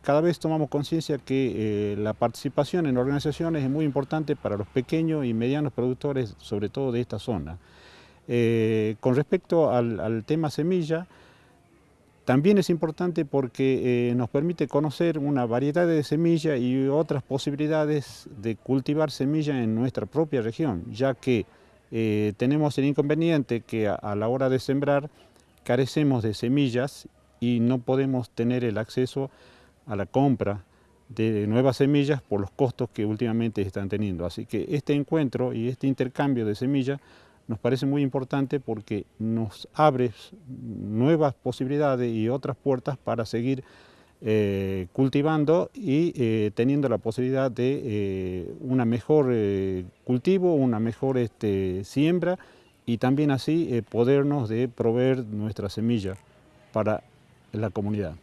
cada vez tomamos conciencia que la participación en organizaciones es muy importante para los pequeños y medianos productores, sobre todo de esta zona. con respecto al tema semilla, también es importante porque eh, nos permite conocer una variedad de semillas y otras posibilidades de cultivar semillas en nuestra propia región, ya que eh, tenemos el inconveniente que a, la hora de sembrar carecemos de semillas y no podemos tener el acceso a la compra de nuevas semillas por los costos que últimamente están teniendo. Así que este encuentro y este intercambio de semillas nos parece muy importante porque nos abre nuevas posibilidades y otras puertas para seguir eh, cultivando y eh, teniendo la posibilidad de eh, una mejor cultivo, una mejor este, siembra y también así podernos de proveer nuestra semilla para la comunidad.